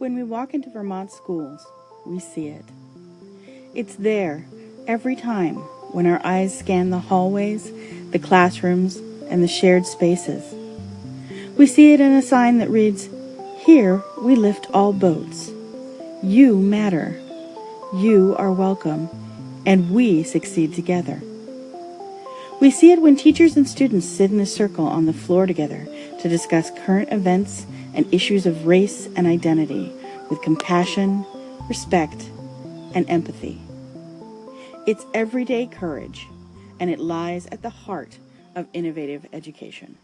When we walk into Vermont schools, we see it. It's there every time when our eyes scan the hallways, the classrooms, and the shared spaces. We see it in a sign that reads, Here we lift all boats. You matter. You are welcome, and we succeed together. We see it when teachers and students sit in a circle on the floor together to discuss current events and issues of race and identity with compassion, respect, and empathy. It's everyday courage, and it lies at the heart of innovative education.